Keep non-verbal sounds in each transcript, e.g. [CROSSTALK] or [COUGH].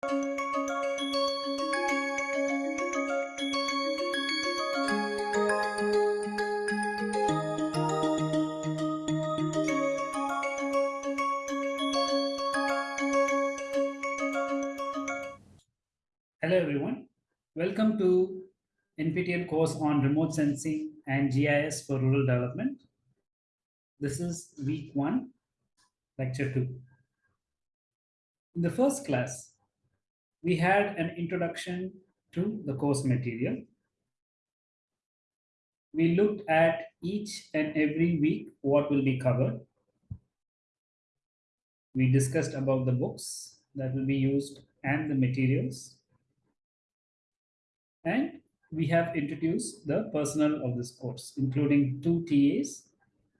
Hello everyone. Welcome to NPTEL course on remote sensing and GIS for rural development. This is week one, lecture two. In the first class, we had an introduction to the course material. We looked at each and every week what will be covered. We discussed about the books that will be used and the materials and we have introduced the personnel of this course, including two TAs,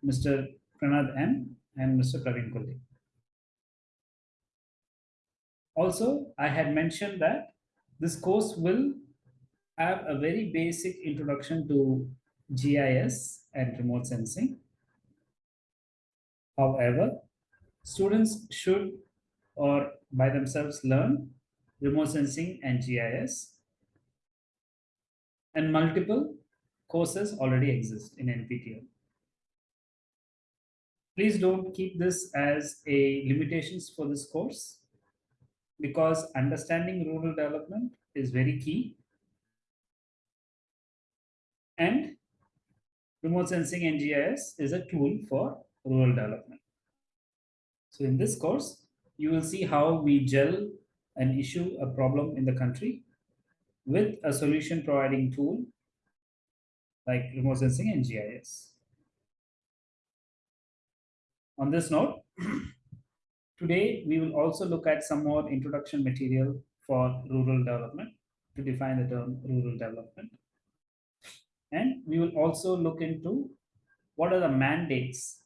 Mr. Pranad M and Mr. Praveen Kulli. Also, I had mentioned that this course will have a very basic introduction to GIS and remote sensing. However, students should or by themselves learn remote sensing and GIS and multiple courses already exist in NPTEL. Please don't keep this as a limitations for this course because understanding rural development is very key and remote sensing and GIS is a tool for rural development. So in this course, you will see how we gel an issue, a problem in the country with a solution providing tool like remote sensing and GIS. On this note, [CLEARS THROAT] today we will also look at some more introduction material for rural development to define the term rural development. And we will also look into what are the mandates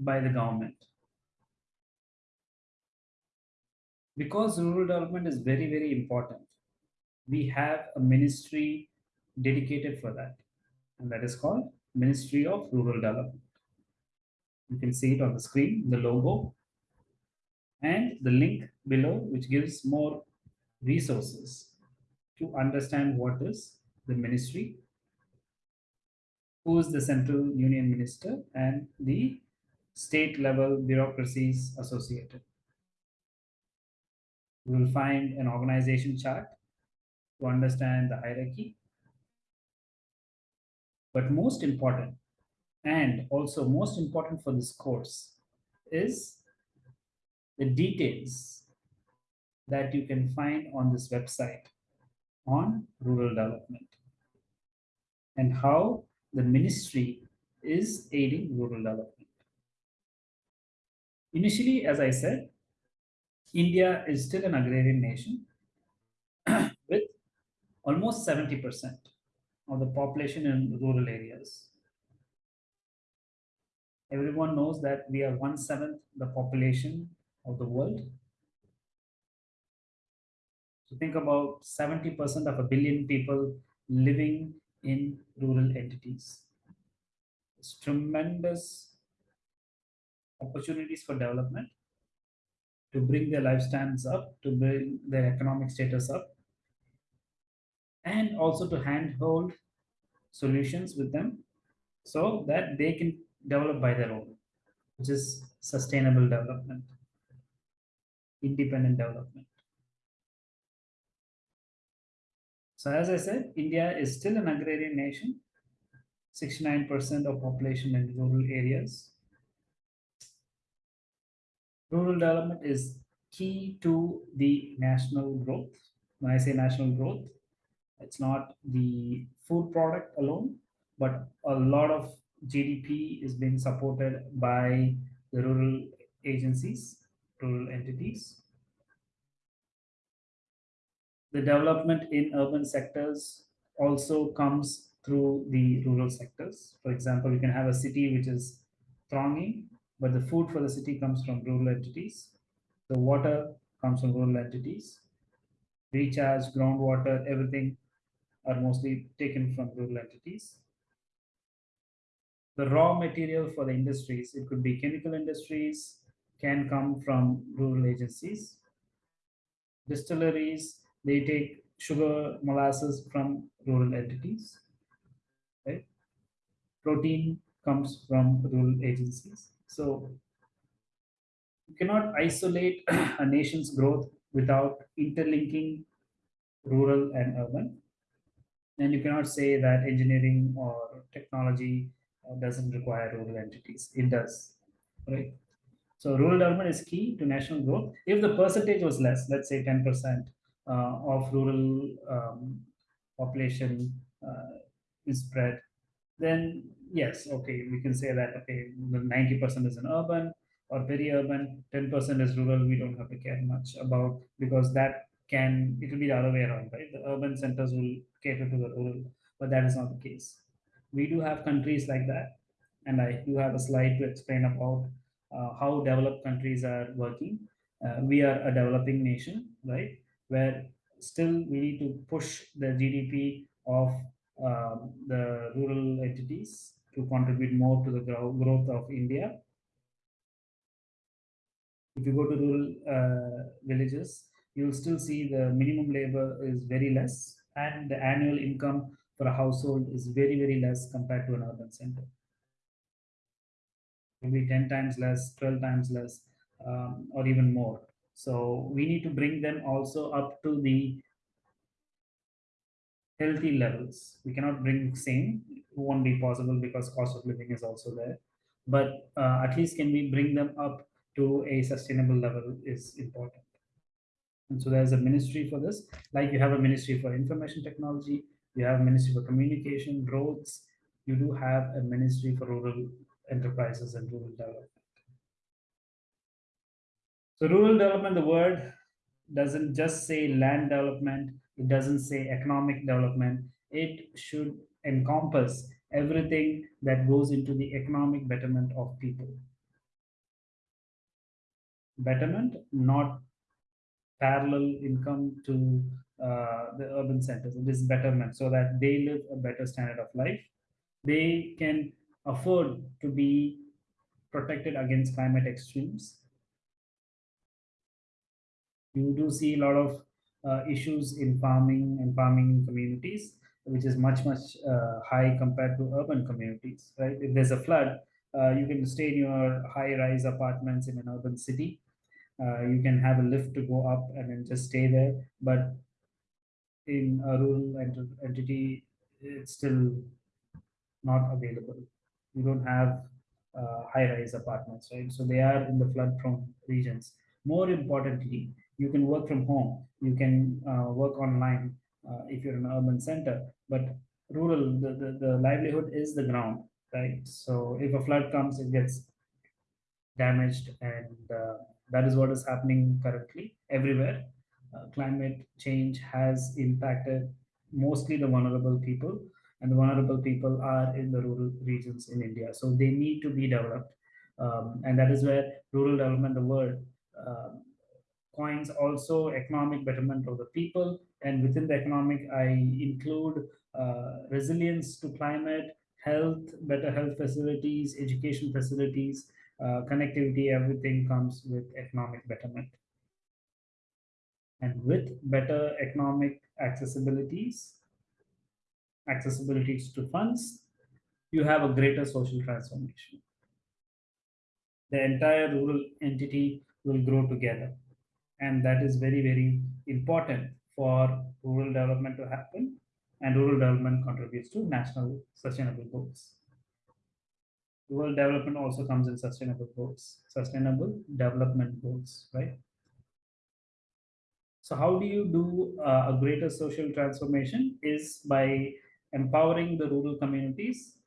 by the government. Because rural development is very, very important, we have a ministry dedicated for that. And that is called Ministry of Rural Development. You can see it on the screen, the logo, and the link below, which gives more resources to understand what is the ministry, who is the central union minister, and the state level bureaucracies associated. We will find an organization chart to understand the hierarchy. But most important, and also most important for this course, is the details that you can find on this website on rural development and how the ministry is aiding rural development. Initially, as I said, India is still an agrarian nation [CLEARS THROAT] with almost 70% of the population in rural areas. Everyone knows that we are one seventh the population of the world. So think about 70% of a billion people living in rural entities. It's tremendous opportunities for development to bring their lifestyles up, to bring their economic status up, and also to handhold solutions with them so that they can develop by their own, which is sustainable development, independent development. So as I said, India is still an agrarian nation, 69% of population in rural areas. Rural development is key to the national growth. When I say national growth, it's not the food product alone, but a lot of GDP is being supported by the rural agencies, rural entities. The development in urban sectors also comes through the rural sectors. For example, you can have a city which is thronging, but the food for the city comes from rural entities. The water comes from rural entities. Recharge, groundwater, everything are mostly taken from rural entities. The raw material for the industries, it could be chemical industries, can come from rural agencies. Distilleries, they take sugar molasses from rural entities, right? Protein comes from rural agencies. So you cannot isolate [CLEARS THROAT] a nation's growth without interlinking rural and urban. And you cannot say that engineering or technology uh, doesn't require rural entities. It does, right? So rural development is key to national growth. If the percentage was less, let's say 10% uh, of rural um, population uh, is spread, then yes, okay, we can say that, okay, the 90% is in urban or very urban, 10% is rural, we don't have to care much about because that can, it will be the other way around, right? The urban centers will cater to the rural, but that is not the case. We do have countries like that, and I do have a slide to explain about how developed countries are working. Uh, we are a developing nation, right? Where still we need to push the GDP of um, the rural entities to contribute more to the grow- growth of India. If you go to rural uh, villages, you'll still see the minimum labor is very less, and the annual income for a household is very, very less compared to an urban center. Maybe 10 times less, 12 times less, um, or even more. So we need to bring them also up to the healthy levels. We cannot bring same, won't be possible because cost of living is also there. But uh, at least can we bring them up to a sustainable level is important. And so there's a ministry for this, like you have a ministry for information technology, you have a ministry for communication, roads, you do have a ministry for rural enterprises and rural development. So rural development, the word doesn't just say land development, it doesn't say economic development. It should encompass everything that goes into the economic betterment of people. Betterment, not parallel income to uh, the urban centers. It is betterment so that they live a better standard of life. They can afford to be protected against climate extremes. You do see a lot of uh, issues in farming and farming communities, which is much, much uh, high compared to urban communities, right? If there's a flood, uh, you can stay in your high-rise apartments in an urban city. Uh, you can have a lift to go up and then just stay there. But in a rural ent- entity, it's still not available. You don't have uh, high-rise apartments, right? So they are in the flood-prone regions. More importantly, you can work from home. You can uh, work online uh, if you're in an urban center. But rural, the, the, the livelihood is the ground, right? So if a flood comes, it gets damaged, and uh, that is what is happening currently everywhere. Uh, climate change has impacted mostly the vulnerable people, and the vulnerable people are in the rural regions in India. So they need to be developed, um, and that is where rural development, the word. Uh, coins also economic betterment of the people and within the economic i include uh, resilience to climate health better health facilities education facilities uh, connectivity everything comes with economic betterment and with better economic accessibilities accessibilities to funds you have a greater social transformation. The entire rural entity will grow together. And that is very very important for rural development to happen and rural development contributes to national sustainable goals. Rural development also comes in sustainable goals sustainable development goals right? So how do you do uh, a greater social transformation is by empowering the rural communities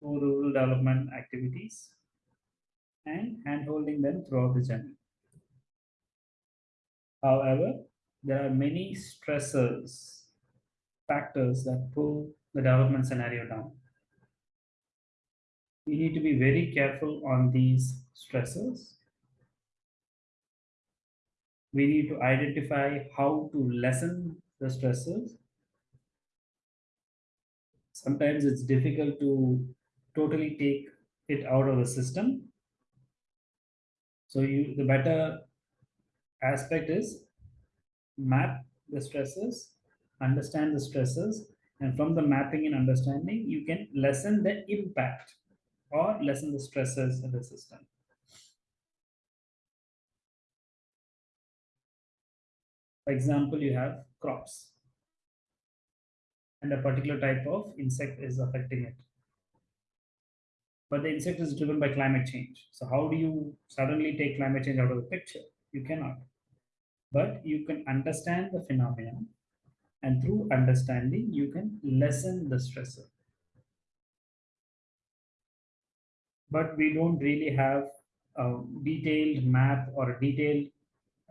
through rural development activities and handholding them throughout the journey However, there are many stressors, factors that pull the development scenario down. We need to be very careful on these stressors. We need to identify how to lessen the stressors. Sometimes it's difficult to totally take it out of the system. So you the better aspect is map the stresses, understand the stresses, and from the mapping and understanding, you can lessen the impact or lessen the stresses in the system. For example, you have crops and a particular type of insect is affecting it. But the insect is driven by climate change. So how do you suddenly take climate change out of the picture? You cannot. But you can understand the phenomenon and through understanding, you can lessen the stressor. But we don't really have a detailed map or a detailed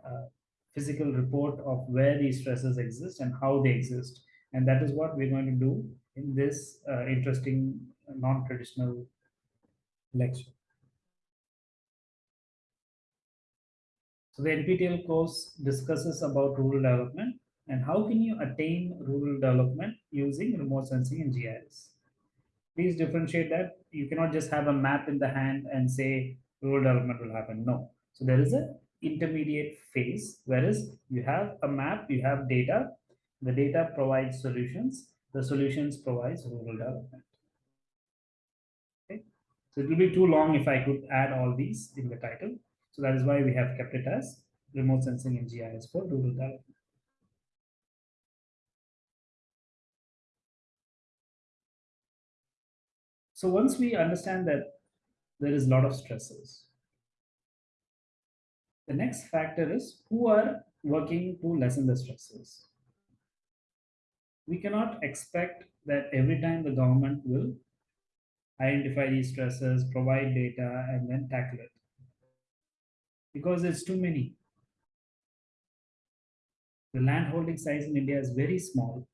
uh, physical report of where these stresses exist and how they exist. And that is what we're going to do in this uh, interesting non-traditional lecture. So the NPTEL course discusses about rural development and how can you attain rural development using remote sensing and GIS. Please differentiate that. You cannot just have a map in the hand and say rural development will happen. No. So there is a intermediate phase, whereas you have a map, you have data, the data provides solutions, the solutions provides rural development. Okay, so it will be too long if I could add all these in the title. So that is why we have kept it as remote sensing and GIS for rural development. So once we understand that there is a lot of stresses, the next factor is who are working to lessen the stresses. We cannot expect that every time the government will identify these stresses, provide data, and then tackle it. Because it's too many. The land holding size in India is very small,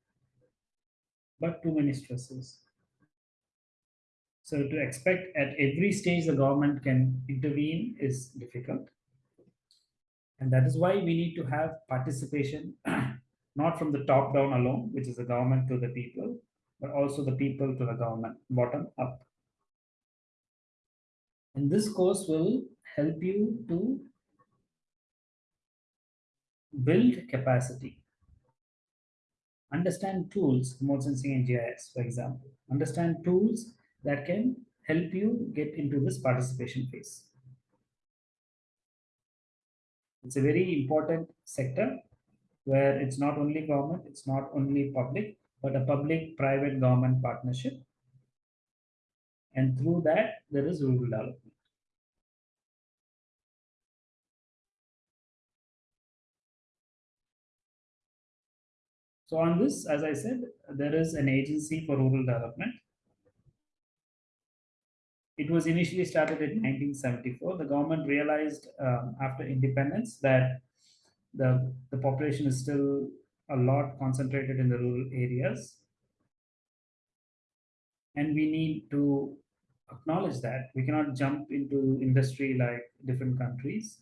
but too many stresses. So to expect at every stage the government can intervene is difficult. And that is why we need to have participation, [CLEARS THROAT] not from the top down alone, which is the government to the people, but also the people to the government, bottom up. And this course will help you to build capacity. Understand tools, remote sensing and GIS, for example. Understand tools that can help you get into this participation phase. It's a very important sector where it's not only government, it's not only public, but a public-private government partnership. And through that, there is rural development. So on this, as I said, there is an agency for rural development. It was initially started in 1974. The government realized um, after independence that the, the population is still a lot concentrated in the rural areas. And we need to acknowledge that. We cannot jump into industry like different countries.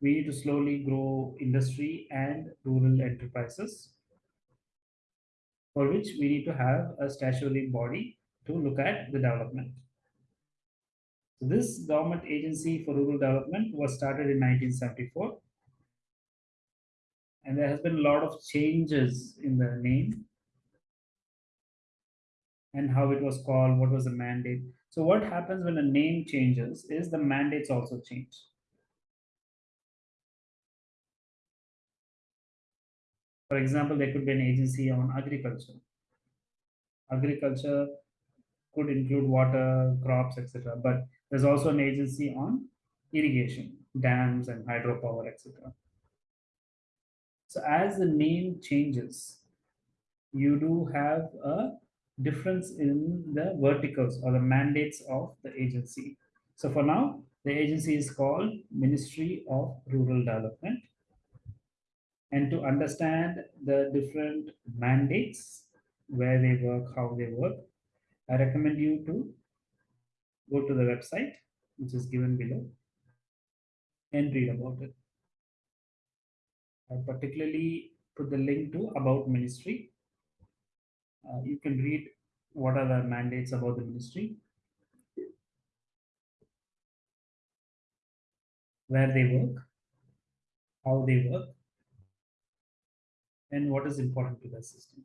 We need to slowly grow industry and rural enterprises for which we need to have a statutory body to look at the development. So this government agency for rural development was started in 1974. And there has been a lot of changes in the name and how it was called, what was the mandate. So what happens when a name changes is the mandates also change. For example, there could be an agency on agriculture. Agriculture could include water, crops, etc. But there's also an agency on irrigation, dams and hydropower, etc. So as the name changes, you do have a difference in the verticals or the mandates of the agency. So for now, the agency is called Ministry of Rural Development and to understand the different mandates, where they work, how they work, I recommend you to go to the website, which is given below, and read about it. I particularly put the link to About Ministry. Uh, you can read what are the mandates about the ministry, where they work, how they work, and what is important to the system.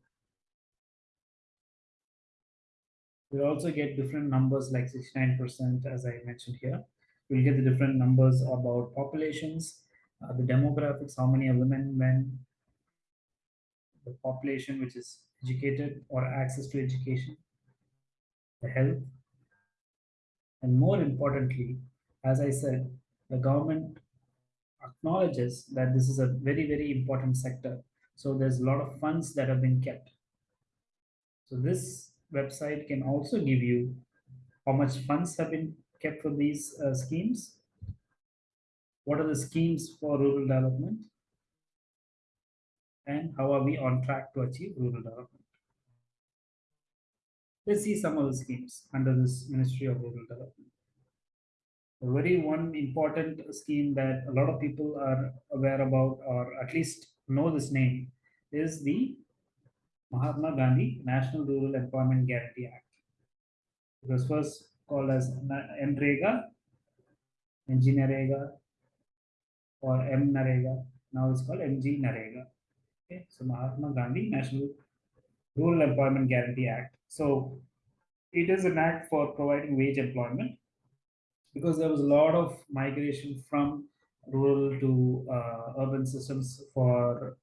We'll also get different numbers like 69% as I mentioned here. We'll get the different numbers about populations, uh, the demographics, how many are women, men, the population which is educated or access to education, the health, and more importantly, as I said, the government acknowledges that this is a very, very important sector. So there's a lot of funds that have been kept. So this website can also give you how much funds have been kept for these uh, schemes. What are the schemes for rural development? And how are we on track to achieve rural development? Let's see some of the schemes under this Ministry of Rural Development. A very one important scheme that a lot of people are aware about or at least know this name is the Mahatma Gandhi National Rural Employment Guarantee Act. It was first called as NREGA, NG or MNREGA. Now it's called MGNREGA. Okay, so Mahatma Gandhi National Rural Employment Guarantee Act. So it is an act for providing wage employment because there was a lot of migration from rural to uh, urban systems for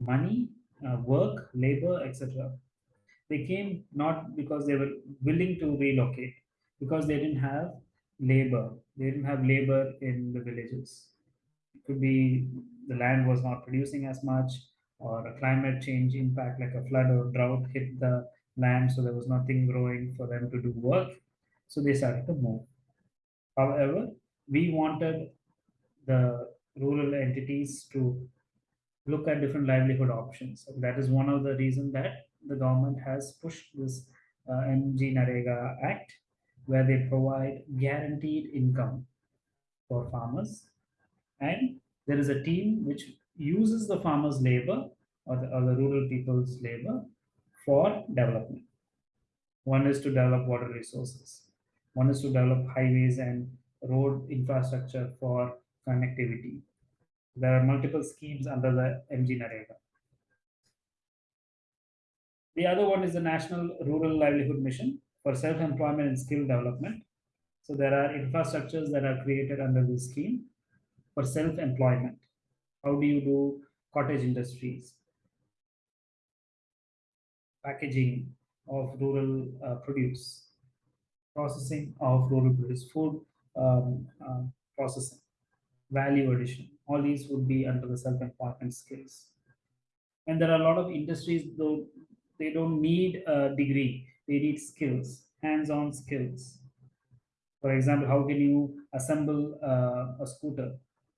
money uh, work, labor, etc. They came not because they were willing to relocate, because they didn't have labor. They didn't have labor in the villages. Could be the land was not producing as much, or a climate change impact like a flood or drought hit the land, so there was nothing growing for them to do work. So they started to move. However, we wanted the rural entities to look at different livelihood options. And that is one of the reasons that the government has pushed this uh, MGNREGA Act, where they provide guaranteed income for farmers. And there is a team which uses the farmers' labor or the, or the rural people's labor for development. One is to develop water resources. One is to develop highways and road infrastructure for connectivity. There are multiple schemes under the MGNREGA. The other one is the National Rural Livelihood Mission for self-employment and skill development. So there are infrastructures that are created under this scheme for self-employment. How do you do cottage industries, packaging of rural uh, produce, processing of rural produce, food um, uh, processing, value addition, all these would be under the self-employment skills. And there are a lot of industries, though they don't need a degree, they need skills, hands-on skills. For example, how can you assemble uh, a scooter?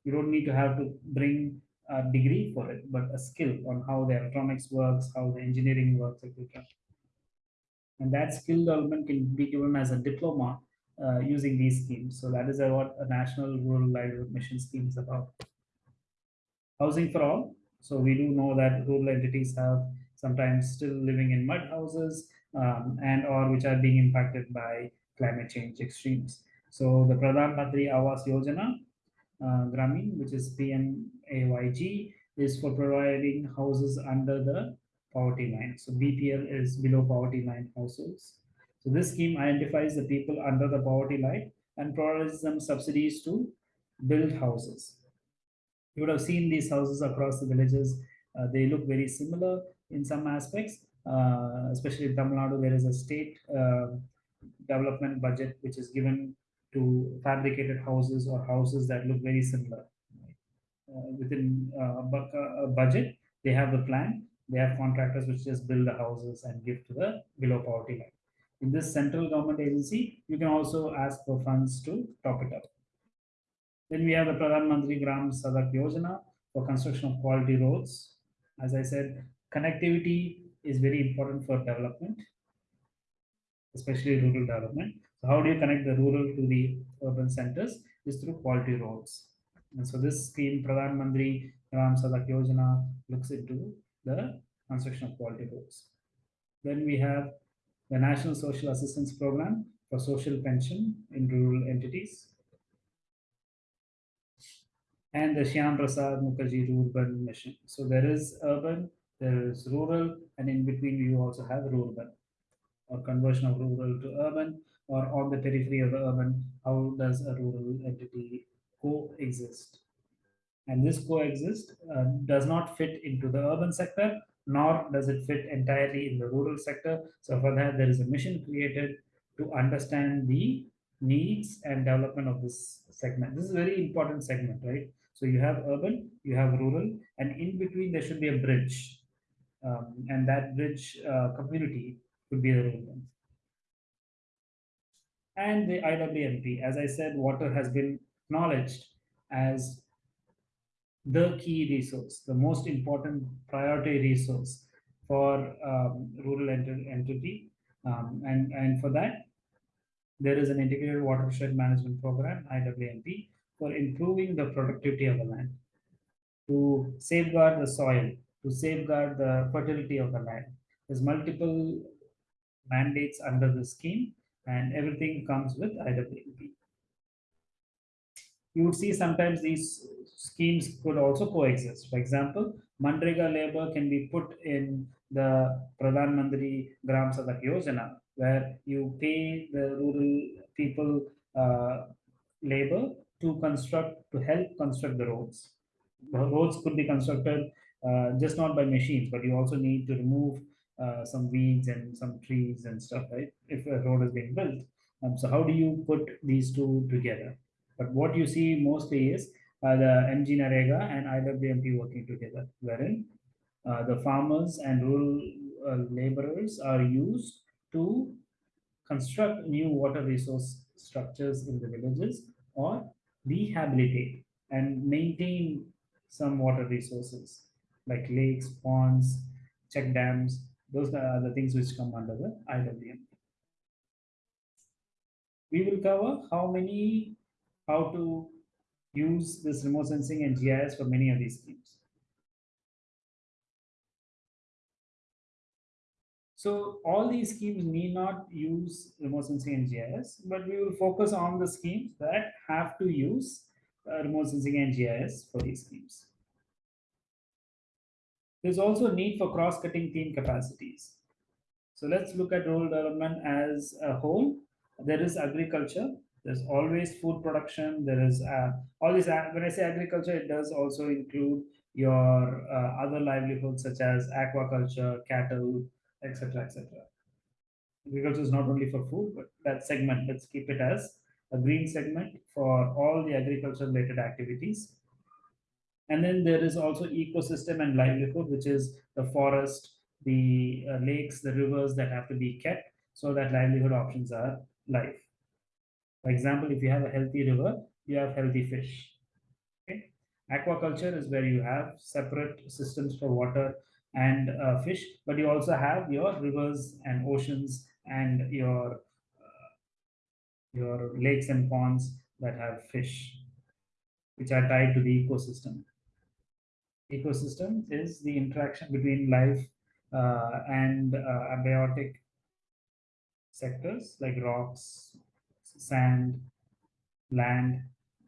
You don't need to have to bring a degree for it, but a skill on how the electronics works, how the engineering works, etc. And that skill development can be given as a diploma uh, using these schemes. So that is what a national rural livelihood mission scheme is about housing for all. So we do know that rural entities have sometimes still living in mud houses um, and or which are being impacted by climate change extremes. So the Pradhan Mantri Awas Yojana uh, Gramin, which is PMAYG, is for providing houses under the poverty line. So BPL is below poverty line households. So this scheme identifies the people under the poverty line and provides them subsidies to build houses. You would have seen these houses across the villages. Uh, they look very similar in some aspects, uh, especially in Tamil Nadu. There is a state uh, development budget which is given to fabricated houses or houses that look very similar. Uh, within uh, a budget, they have the plan. They have contractors which just build the houses and give to the below poverty line. In this central government agency, you can also ask for funds to top it up. Then we have the Pradhan Mantri Gram Sadak Yojana for construction of quality roads. As I said, connectivity is very important for development, especially rural development. How do you connect the rural to the urban centers? Is through quality roads. And so this scheme, Pradhan Mantri Gram Sadak Yojana, looks into the construction of quality roads. Then we have the National Social Assistance Program for social pension in rural entities. and the Shyam Prasad Mukherjee Rurban Mission. So there is urban, there is rural, and in between you also have rural or conversion of rural to urban or on the periphery of the urban. How does a rural entity coexist? And this coexist uh, does not fit into the urban sector, nor does it fit entirely in the rural sector. So for that, there is a mission created to understand the needs and development of this segment. This is a very important segment, right? So you have urban, you have rural, and in between there should be a bridge. Um, and that bridge uh, community could be the rural. And the IWMP, as I said, water has been acknowledged as the key resource, the most important priority resource for um, rural ent entity. Um, and, and for that, there is an integrated watershed management program, IWMP, for improving the productivity of the land, to safeguard the soil, to safeguard the fertility of the land. There's multiple mandates under the scheme and everything comes with IWMP. You would see sometimes these schemes could also coexist. For example, Manrega labor can be put in the Pradhan Mantri Gram Sadak Yojana, where you pay the rural people uh, labor to construct, to help construct the roads. The roads could be constructed uh, just not by machines, but you also need to remove uh, some weeds and some trees and stuff, right? If a road is being built. Um, so how do you put these two together? But what you see mostly is uh, the MGNREGA and IWMP working together, wherein uh, the farmers and rural uh, laborers are used to construct new water resource structures in the villages or rehabilitate and maintain some water resources like lakes, ponds, check dams. Those are the things which come under the IWM. We will cover how many, how to use this remote sensing and GIS for many of these schemes. So all these schemes need not use remote sensing and GIS, but we will focus on the schemes that have to use uh, remote sensing and GIS for these schemes. There's also a need for cross-cutting team capacities. So let's look at rural development as a whole. There is agriculture. There's always food production. There is uh, all this. Uh, when I say agriculture, it does also include your uh, other livelihoods such as aquaculture, cattle, etc., etc. Agriculture is not only for food, but that segment. Let's keep it as a green segment for all the agriculture related activities. And then there is also ecosystem and livelihood, which is the forest, the uh, lakes, the rivers that have to be kept so that livelihood options are life. For example, if you have a healthy river, you have healthy fish. Aquaculture is where you have separate systems for water and uh, fish, but you also have your rivers and oceans and your uh, your lakes and ponds that have fish, which are tied to the ecosystem ecosystem is the interaction between life uh, and uh, abiotic sectors like rocks, sand, land,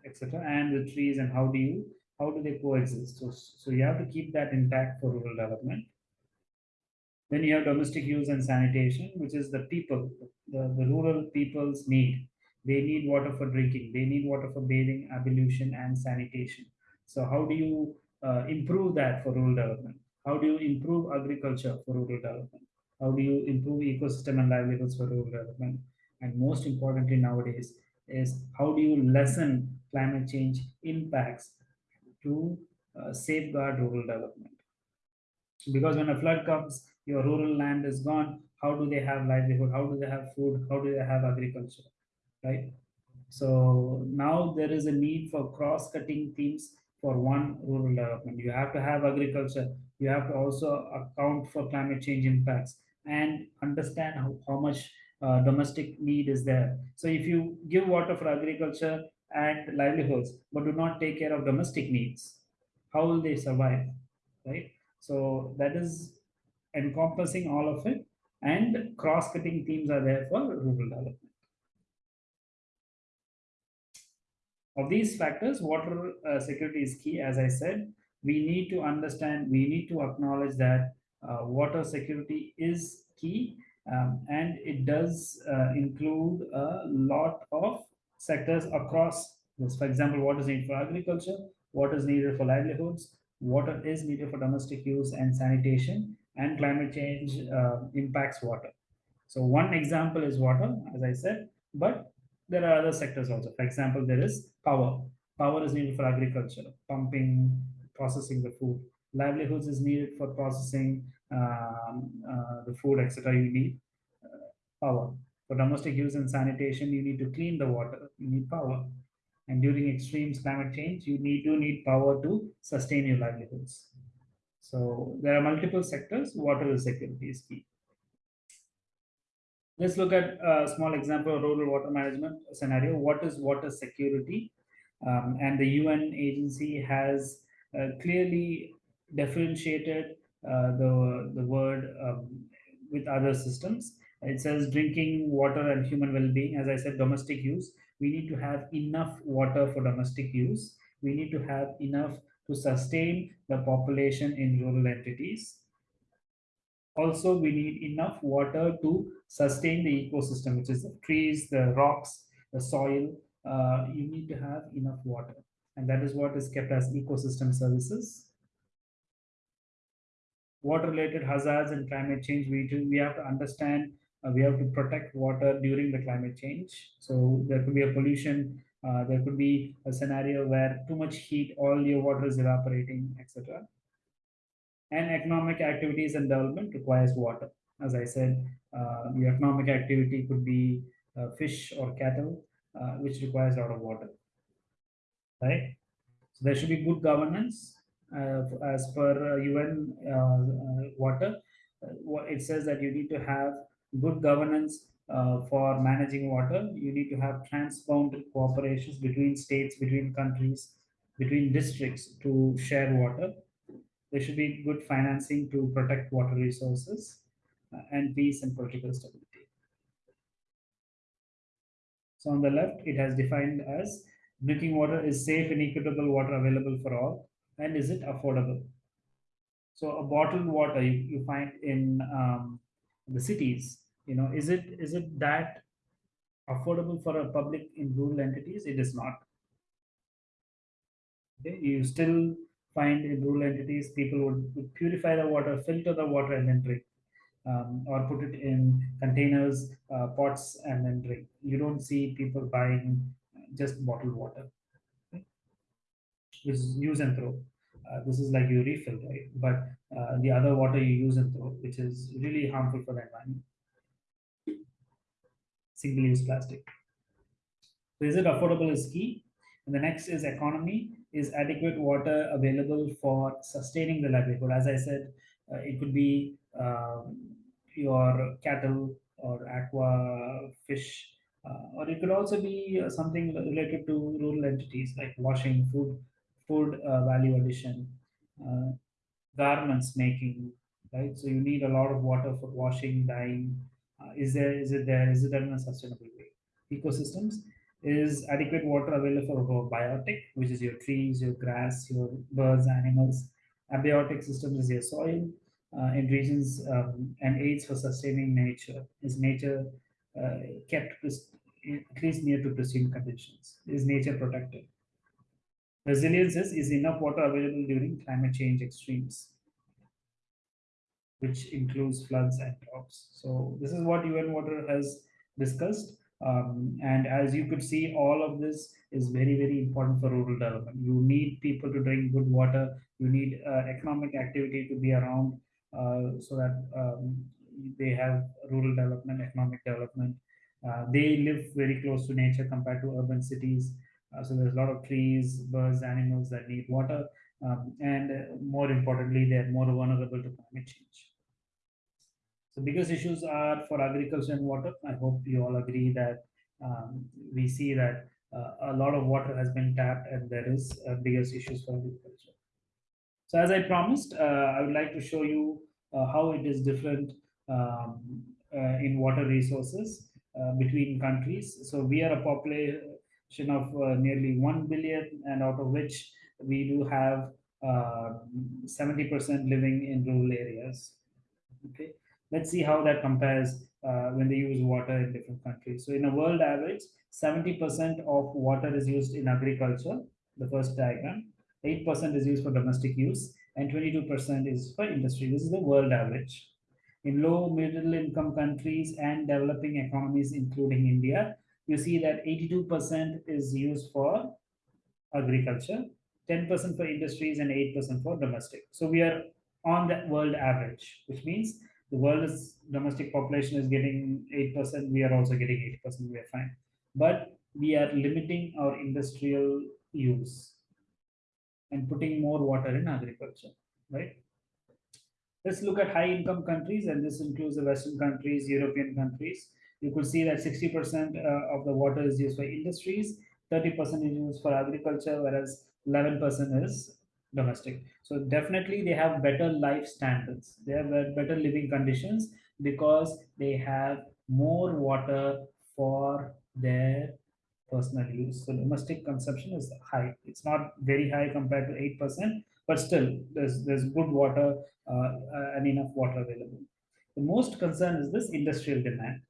etc., and the trees, and how do you how do they coexist? So, so you have to keep that intact for rural development. Then you have domestic use and sanitation, which is the people, the, the rural people's need. They need water for drinking, they need water for bathing, ablution, and sanitation. So how do you uh, improve that for rural development? How do you improve agriculture for rural development? How do you improve ecosystem and livelihoods for rural development? And most importantly nowadays is how do you lessen climate change impacts to uh, safeguard rural development? Because when a flood comes, your rural land is gone. How do they have livelihood? How do they have food? How do they have agriculture? Right? So now there is a need for cross-cutting themes for one rural development. You have to have agriculture. You have to also account for climate change impacts and understand how, how much uh, domestic need is there. So if you give water for agriculture and livelihoods, but do not take care of domestic needs, how will they survive, right? So that is encompassing all of it and cross-cutting themes are there for rural development. Of these factors, water uh, security is key. As I said, we need to understand, we need to acknowledge that uh, water security is key um, and it does uh, include a lot of sectors across this. For example, what is needed for agriculture, what is needed for livelihoods, water is needed for domestic use and sanitation, and climate change uh, impacts water. So one example is water, as I said, but there are other sectors also. For example, there is power. Power is needed for agriculture, pumping, processing the food. Livelihoods is needed for processing um, uh, the food, etc. You need uh, power. For domestic use and sanitation, you need to clean the water. You need power. And during extreme climate change, you need to need power to sustain your livelihoods. So there are multiple sectors. Water security is key. Let's look at a small example of rural water management scenario. What is water security? Um, and the UN agency has uh, clearly differentiated uh, the, the word um, with other systems. It says drinking water and human well-being. As I said, domestic use. We need to have enough water for domestic use. We need to have enough to sustain the population in rural entities also we need enough water to sustain the ecosystem, which is the trees, the rocks, the soil. Uh, you need to have enough water. And that is what is kept as ecosystem services. Water-related hazards and climate change, we, do, we have to understand, uh, we have to protect water during the climate change. So there could be a pollution, uh, there could be a scenario where too much heat, all your water is evaporating, etc and economic activities and development requires water. As I said, uh, the economic activity could be uh, fish or cattle, uh, which requires a lot of water, right? So there should be good governance uh, as per UN uh, uh, water. it says that you need to have good governance for managing water. You need to have transboundary cooperations between states, between countries, between districts to share water there should be good financing to protect water resources uh, and peace and political stability. So on the left, it has defined as drinking water is safe and equitable water available for all, and is it affordable? So a bottled water you, you find in um, the cities, you know, is it is it that affordable for a public in rural entities? It is not. Okay, you still find in rural entities, people would, purify the water, filter the water, and then drink. Um, or put it in containers, uh, pots, and then drink. You don't see people buying just bottled water, okay? which is use and throw. Uh, this is like you refill, right? But uh, the other water you use and throw, which is really harmful for the environment. Single-use plastic. So is it affordable is key. And the next is economy is adequate water available for sustaining the livelihood. As I said, uh, it could be um, your cattle or aqua fish, uh, or it could also be uh, something related to rural entities like washing, food, food uh, value addition, uh, garments making, right? So you need a lot of water for washing, dyeing. Is there? Is it there? Is it done in a sustainable way? Ecosystems is adequate water available for biotic, which is your trees, your grass, your birds, animals. Abiotic systems is your soil uh, in regions um, and aids for sustaining nature. Is nature uh, kept at least near to pristine conditions? Is nature protected? Resilience is, is enough water available during climate change extremes, which includes floods and droughts. So this is what UN Water has discussed. Um, and as you could see, all of this is very, very important for rural development. You need people to drink good water. You need uh, economic activity to be around uh, so that um, they have rural development, economic development. Uh, they live very close to nature compared to urban cities. Uh, so there's a lot of trees, birds, animals that need water. Um, and uh, more importantly, they're more vulnerable to climate change. The biggest issues are for agriculture and water. I hope you all agree that um, we see that uh, a lot of water has been tapped and there is uh, biggest issues for agriculture. So as I promised, uh, I would like to show you uh, how it is different um, uh, in water resources uh, between countries. So we are a population, of nearly 1 billion, and out of which we do have 70% uh, living in rural areas. Okay, let's see how that compares uh, when they use water in different countries. So, in a world average, 70% of water is used in agriculture, the first diagram, 8% is used for domestic use, and 22% is for industry. This is the world average. In low middle income countries and developing economies, including India, you see that 82% is used for agriculture, 10% for industries, and 8% for domestic. So we are on that world average, which means the world's domestic population is getting 8%, we are also getting 8%, we are fine. But we are limiting our industrial use and putting more water in agriculture, right? Let's look at high income countries, and this includes the Western countries, European countries. You could see that 60% uh, of the water is used for industries, 30% is used for agriculture, whereas 11% is domestic. So definitely they have better life standards. They have better living conditions because they have more water for their personal use. So domestic consumption is high. It's not very high compared to 8%, but still there's, there's good water uh, and enough water available. The most concern is this industrial demand.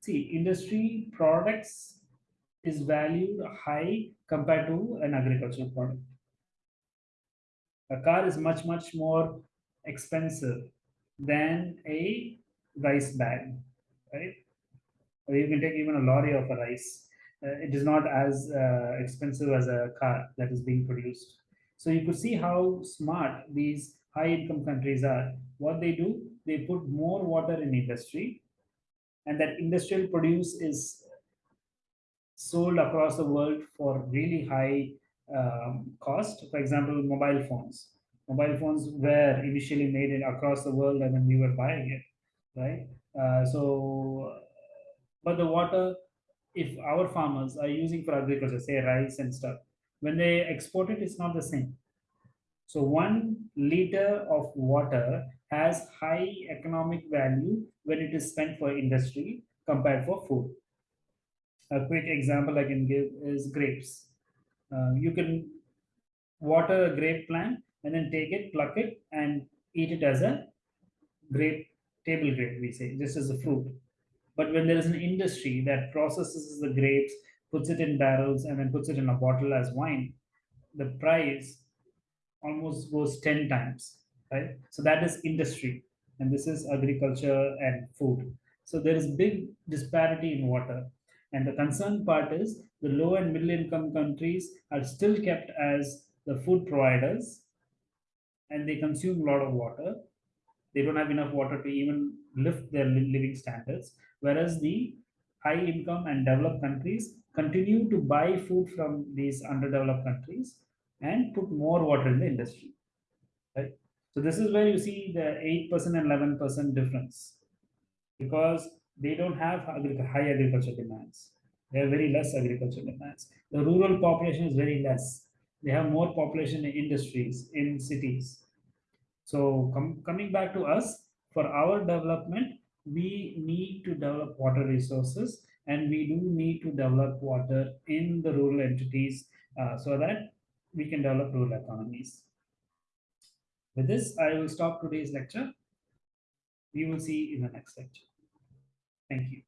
See, industry products is valued high compared to an agricultural product. A car is much, much more expensive than a rice bag, right? Or you can take even a lorry of a rice. Uh, it is not as uh, expensive as a car that is being produced. So you could see how smart these high income countries are. What they do, they put more water in industry, and that industrial produce is sold across the world for really high um, cost. For example, mobile phones. Mobile phones were initially made in, across the world and then we were buying it, right? Uh, so, but the water, if our farmers are using for agriculture, say rice and stuff, when they export it, it's not the same. So one liter of water has high economic value when it is spent for industry compared for food. A quick example I can give is grapes. Uh, you can water a grape plant and then take it, pluck it, and eat it as a grape, table grape, we say, just as a fruit. But when there is an industry that processes the grapes, puts it in barrels, and then puts it in a bottle as wine, the price almost goes 10 times, right? So that is industry, and this is agriculture and food. So there is big disparity in water. And the concern part is the low and middle income countries are still kept as the food providers and they consume a lot of water. They don't have enough water to even lift their living standards. Whereas the high income and developed countries continue to buy food from these underdeveloped countries and put more water in the industry. Right? So this is where you see the 8% and 11% difference because they don't have high agriculture demands. They have very less agriculture demands. The rural population is very less. They have more population in industries, in cities. So com coming back to us, for our development, we need to develop water resources and we do need to develop water in the rural entities uh, so that we can develop rural economies. With this, I will stop today's lecture. We will see in the next lecture. Thank you.